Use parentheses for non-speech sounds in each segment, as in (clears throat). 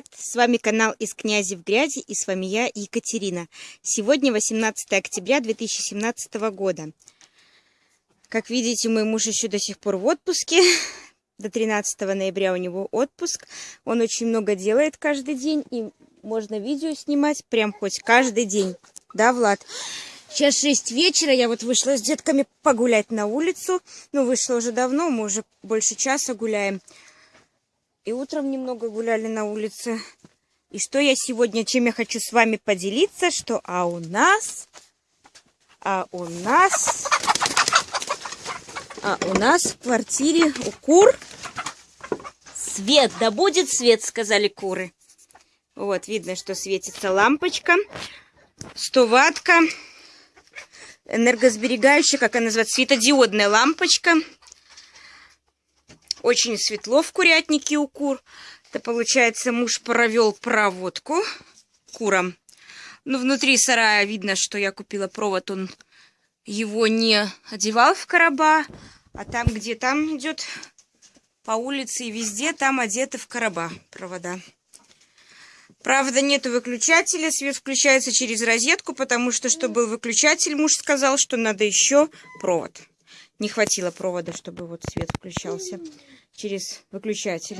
привет! С вами канал из князи в грязи и с вами я, Екатерина. Сегодня 18 октября 2017 года. Как видите, мой муж еще до сих пор в отпуске. До 13 ноября у него отпуск. Он очень много делает каждый день и можно видео снимать прям хоть каждый день. Да, Влад? Сейчас 6 вечера, я вот вышла с детками погулять на улицу. Ну, вышла уже давно, мы уже больше часа гуляем. И утром немного гуляли на улице. И что я сегодня, чем я хочу с вами поделиться, что а у нас, а у нас, а у нас в квартире у кур свет, да будет свет, сказали куры. Вот, видно, что светится лампочка, 100 ватка, энергосберегающая, как она называется, светодиодная лампочка. Очень светло в курятнике у кур. Это получается, муж провел проводку курам. Ну, внутри сарая видно, что я купила провод, он его не одевал в короба, а там, где там идет по улице и везде, там одеты в короба провода. Правда, нету выключателя, свет включается через розетку, потому что, чтобы был выключатель, муж сказал, что надо еще провод. Не хватило провода, чтобы вот свет включался через выключатель.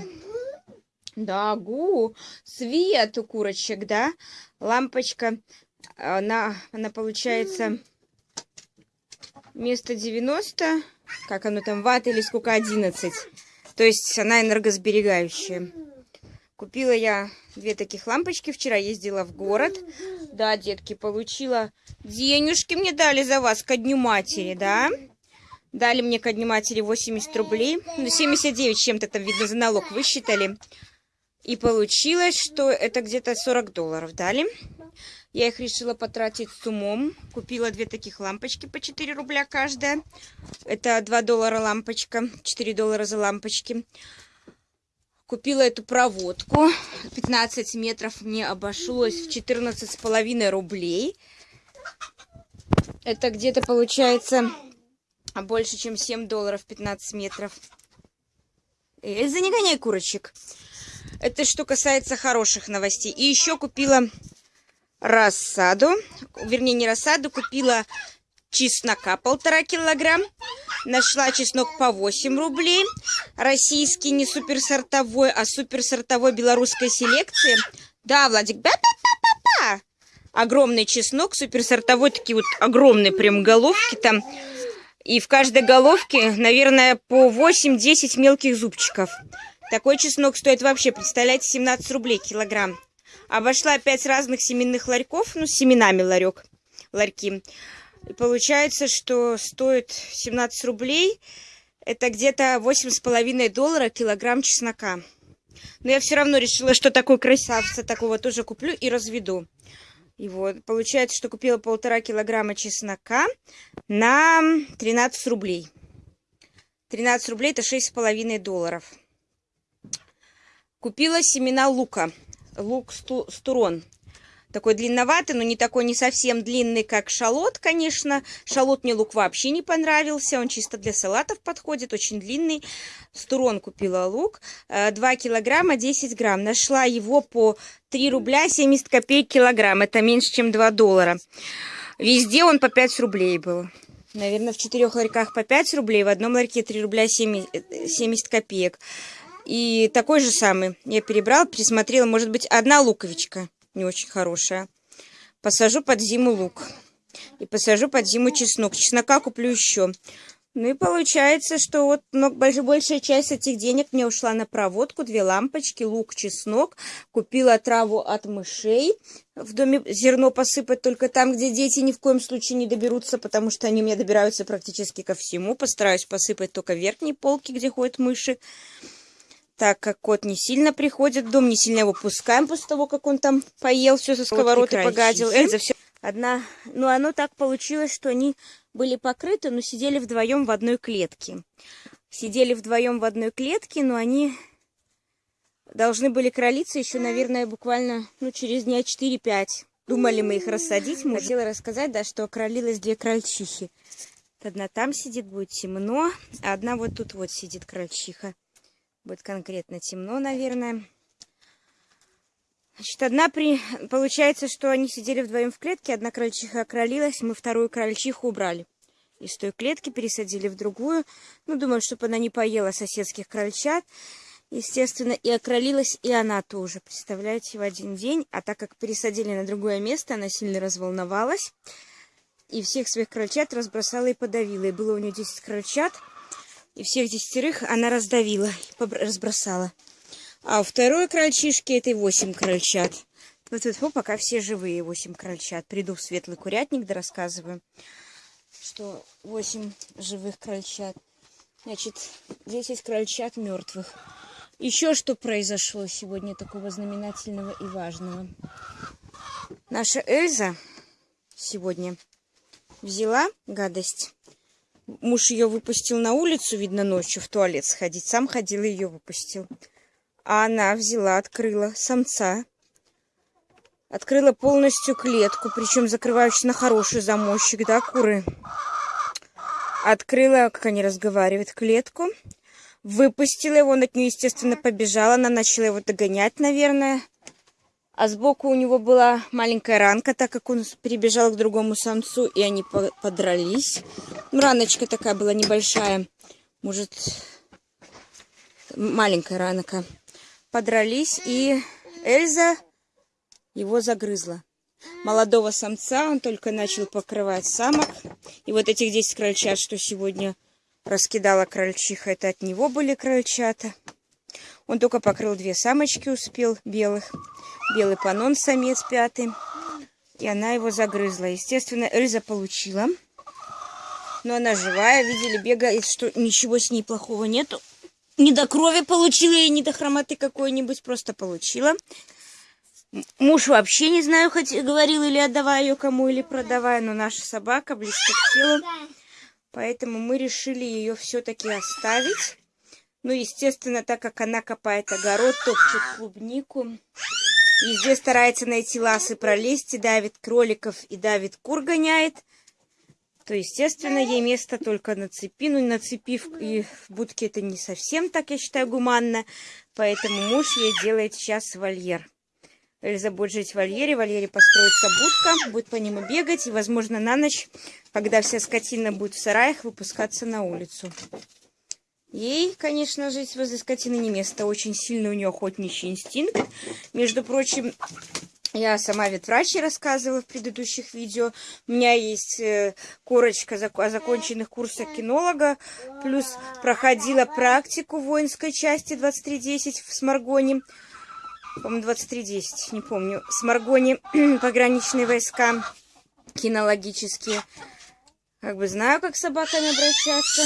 Да, гу, свет у курочек, да? Лампочка, она, она получается вместо 90, как оно там, ватт или сколько, 11. То есть она энергосберегающая. Купила я две таких лампочки. Вчера ездила в город. Да, детки, получила денежки мне дали за вас ко дню матери, да? Дали мне матери 80 рублей. Ну, 79 чем-то там, видно, за налог высчитали. И получилось, что это где-то 40 долларов дали. Я их решила потратить с умом. Купила две таких лампочки по 4 рубля каждая. Это 2 доллара лампочка, 4 доллара за лампочки. Купила эту проводку. 15 метров мне обошлось в 14,5 рублей. Это где-то получается а больше, чем 7 долларов 15 метров. Эльза, не гоняй курочек. Это что касается хороших новостей. И еще купила рассаду. Вернее, не рассаду, купила чеснока полтора килограмм. Нашла чеснок по 8 рублей. Российский, не суперсортовой, а суперсортовой белорусской селекции. Да, Владик, ба-ба-ба-ба-ба. Огромный чеснок, суперсортовой, такие вот огромные прям головки там. И в каждой головке, наверное, по 8-10 мелких зубчиков. Такой чеснок стоит вообще, представляете, 17 рублей килограмм. Обошла 5 разных семенных ларьков, ну, с семенами ларек, ларьки. И получается, что стоит 17 рублей. Это где-то 8,5 доллара килограмм чеснока. Но я все равно решила, что такой красавца такого тоже куплю и разведу. И вот, получается, что купила полтора килограмма чеснока на 13 рублей. 13 рублей это 6,5 долларов. Купила семена лука. Лук стурон такой длинноватый, но не такой не совсем длинный, как шалот, конечно. Шалот мне лук вообще не понравился, он чисто для салатов подходит, очень длинный. Стурон купила лук, 2 э, килограмма 10 грамм. Нашла его по 3 рубля 70 копеек килограмм, это меньше, чем 2 доллара. Везде он по 5 рублей был. Наверное, в четырех ларьках по 5 рублей, в одном ларьке 3 рубля 70, 70 копеек. И такой же самый я перебрала, пересмотрела, может быть, одна луковичка не очень хорошая. Посажу под зиму лук. И посажу под зиму чеснок. Чеснока куплю еще. Ну и получается, что вот большая часть этих денег мне ушла на проводку, две лампочки, лук, чеснок. Купила траву от мышей. В доме зерно посыпать только там, где дети ни в коем случае не доберутся, потому что они меня добираются практически ко всему. Постараюсь посыпать только верхние полки, где ходят мыши так как кот не сильно приходит в дом, не сильно его пускаем после того, как он там поел все со сковородки, вот погадил. Эльза все. Одна, ну оно так получилось, что они были покрыты, но сидели вдвоем в одной клетке. Сидели вдвоем в одной клетке, но они должны были кролиться еще, наверное, буквально ну, через дня 4-5. Думали мы их рассадить. Мы хотела рассказать, да, что кролилось две крольчихи. Одна там сидит, будет темно, а одна вот тут вот сидит крольчиха. Будет конкретно темно, наверное. Значит, одна при... Получается, что они сидели вдвоем в клетке, одна крольчиха окролилась, мы вторую крольчиху убрали. Из той клетки пересадили в другую. Ну, думаю, чтобы она не поела соседских крольчат. Естественно, и окролилась и она тоже, представляете, в один день. А так как пересадили на другое место, она сильно разволновалась. И всех своих крольчат разбросала и подавила. И было у нее 10 крольчат. И всех десятерых она раздавила, разбросала. А у второй крольчишки этой 8 крольчат. Вот вот пока все живые 8 крольчат. Приду в светлый курятник, да рассказываю, что 8 живых крольчат. Значит, 10 крольчат мертвых. Еще что произошло сегодня такого знаменательного и важного. Наша Эльза сегодня взяла гадость. Муж ее выпустил на улицу, видно, ночью в туалет сходить. Сам ходил и ее выпустил. А она взяла, открыла самца. Открыла полностью клетку, причем закрывающую на хороший замочек, да, куры? Открыла, как они разговаривают, клетку. Выпустила его, он от нее, естественно, побежала. Она начала его догонять, наверное. А сбоку у него была маленькая ранка, так как он перебежал к другому самцу, и они подрались. Раночка такая была небольшая. Может, маленькая ранка подрались, и Эльза его загрызла. Молодого самца он только начал покрывать самок. И вот этих 10 крольчат, что сегодня раскидала крольчиха, это от него были крольчата. Он только покрыл две самочки, успел белых. Белый панон, самец пятый. И она его загрызла. Естественно, Эльза получила. Но она живая. Видели, бегает, что ничего с ней плохого нету не до крови получила и не до хромоты какой-нибудь, просто получила. Муж вообще не знаю, хоть говорил или отдавая ее кому, или продавая, но наша собака близко к телу. Поэтому мы решили ее все-таки оставить. Ну, естественно, так как она копает огород, топчет клубнику. Везде старается найти лаз и пролезть, и давит кроликов, и давит кур гоняет то, естественно, ей место только на цепи. Ну, на цепи и в будке это не совсем так, я считаю, гуманно. Поэтому муж ей делает сейчас вольер. Эльза будет жить в вольере, в вольере построится будка, будет по нему бегать. И, возможно, на ночь, когда вся скотина будет в сараях, выпускаться на улицу. Ей, конечно, жить возле скотины не место. Очень сильный у нее охотничий инстинкт. Между прочим, я сама ветврач рассказывала в предыдущих видео. У меня есть э, корочка о законченных курсах кинолога. Плюс проходила практику в воинской части 2310 в Сморгоне. По-моему, 2310, не помню. В Сморгоне (clears throat) пограничные войска кинологические. Как бы знаю, как с собаками обращаться.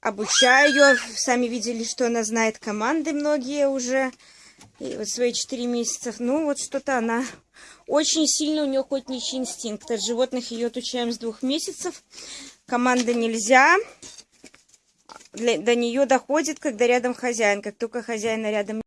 Обучаю ее. Сами видели, что она знает команды многие уже. И вот свои 4 месяца, ну вот что-то она... Очень сильно у нее охотничий инстинкт. От животных ее отучаем с двух месяцев. Команда нельзя. Для, до нее доходит, когда рядом хозяин. Как только хозяина рядом